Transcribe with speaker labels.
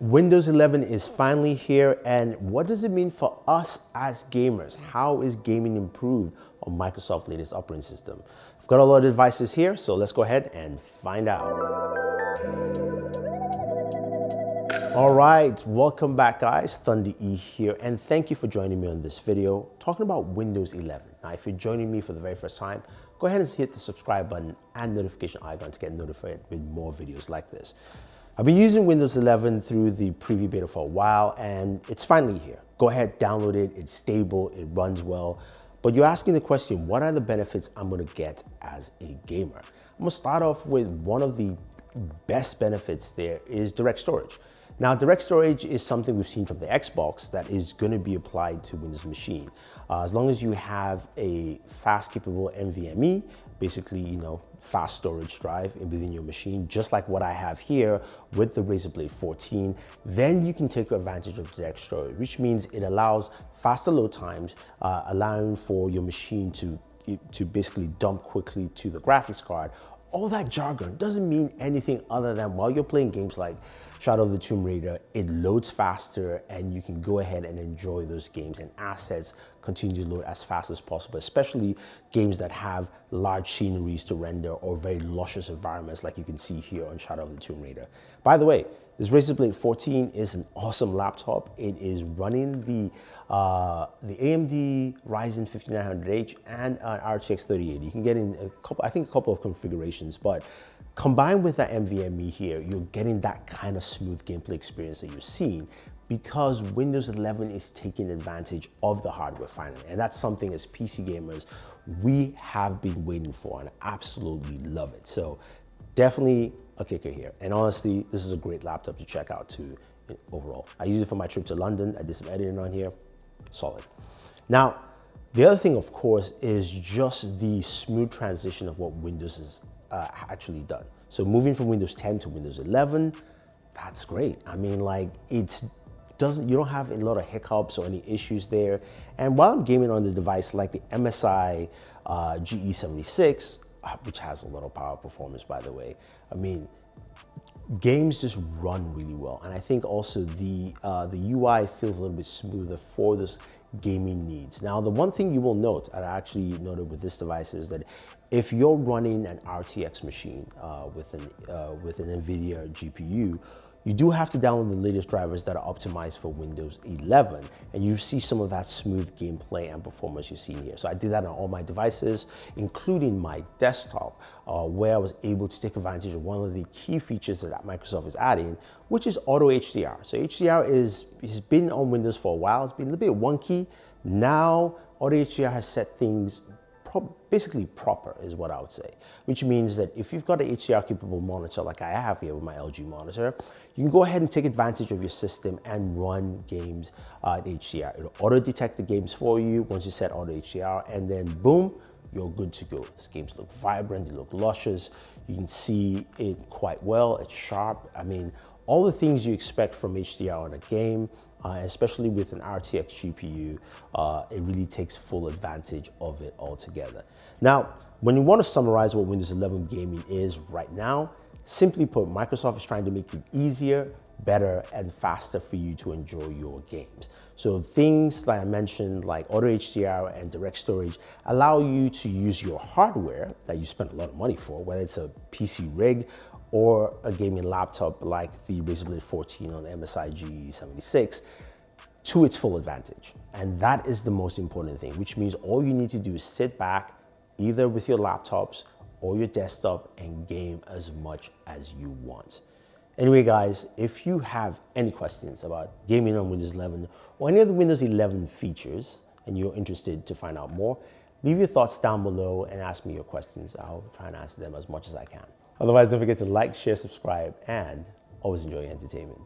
Speaker 1: Windows 11 is finally here and what does it mean for us as gamers? How is gaming improved on Microsoft's latest operating system? I've got a lot of devices here, so let's go ahead and find out. All right, welcome back guys, Thunder E here, and thank you for joining me on this video talking about Windows 11. Now, if you're joining me for the very first time, go ahead and hit the subscribe button and notification icon to get notified with more videos like this. I've been using Windows 11 through the preview beta for a while and it's finally here. Go ahead, download it, it's stable, it runs well. But you're asking the question, what are the benefits I'm gonna get as a gamer? I'm gonna start off with one of the best benefits there is direct storage. Now, direct storage is something we've seen from the Xbox that is going to be applied to Windows machine. Uh, as long as you have a fast capable NVMe basically, you know, fast storage drive within your machine, just like what I have here with the Razer Blade 14, then you can take advantage of direct storage, which means it allows faster load times, uh, allowing for your machine to, to basically dump quickly to the graphics card. All that jargon doesn't mean anything other than while you're playing games like Shadow of the Tomb Raider, it loads faster and you can go ahead and enjoy those games and assets continue to load as fast as possible, especially games that have large sceneries to render or very luscious environments like you can see here on Shadow of the Tomb Raider. By the way, this Razer Blade 14 is an awesome laptop. It is running the uh, the AMD Ryzen 5900H and an RTX 3080. You can get in a couple, I think a couple of configurations, but Combined with that NVMe here, you're getting that kind of smooth gameplay experience that you're seeing because Windows 11 is taking advantage of the hardware finally. And that's something as PC gamers, we have been waiting for and absolutely love it. So definitely a kicker here. And honestly, this is a great laptop to check out too overall. I use it for my trip to London. I did some editing on here, solid. Now, the other thing, of course, is just the smooth transition of what Windows has uh, actually done. So moving from Windows 10 to Windows 11, that's great. I mean, like it's doesn't you don't have a lot of hiccups or any issues there. And while I'm gaming on the device like the MSI uh, GE76, uh, which has a of power performance, by the way. I mean, games just run really well. And I think also the, uh, the UI feels a little bit smoother for this gaming needs. Now, the one thing you will note, and I actually noted with this device is that if you're running an RTX machine uh, with, an, uh, with an NVIDIA GPU, you do have to download the latest drivers that are optimized for Windows 11, and you see some of that smooth gameplay and performance you see here. So I did that on all my devices, including my desktop, uh, where I was able to take advantage of one of the key features that Microsoft is adding, which is Auto HDR. So HDR is, has been on Windows for a while. It's been a little bit wonky. Now, Auto HDR has set things pro basically proper is what I would say, which means that if you've got an HDR capable monitor like I have here with my LG monitor, you can go ahead and take advantage of your system and run games uh, at HDR. It'll auto detect the games for you once you set auto HDR and then boom, you're good to go. These games look vibrant, they look luscious. You can see it quite well, it's sharp. I mean, all the things you expect from HDR on a game, uh, especially with an RTX GPU, uh, it really takes full advantage of it altogether. Now, when you want to summarize what Windows 11 gaming is right now, simply put, Microsoft is trying to make it easier, better, and faster for you to enjoy your games. So things that I mentioned like Auto HDR and Direct Storage allow you to use your hardware that you spend a lot of money for, whether it's a PC rig or a gaming laptop like the Razer Blade 14 on MSI GE76 to its full advantage. And that is the most important thing, which means all you need to do is sit back either with your laptops or your desktop and game as much as you want. Anyway, guys, if you have any questions about gaming on Windows 11 or any of the Windows 11 features and you're interested to find out more, leave your thoughts down below and ask me your questions. I'll try and answer them as much as I can. Otherwise, don't forget to like, share, subscribe, and always enjoy your entertainment.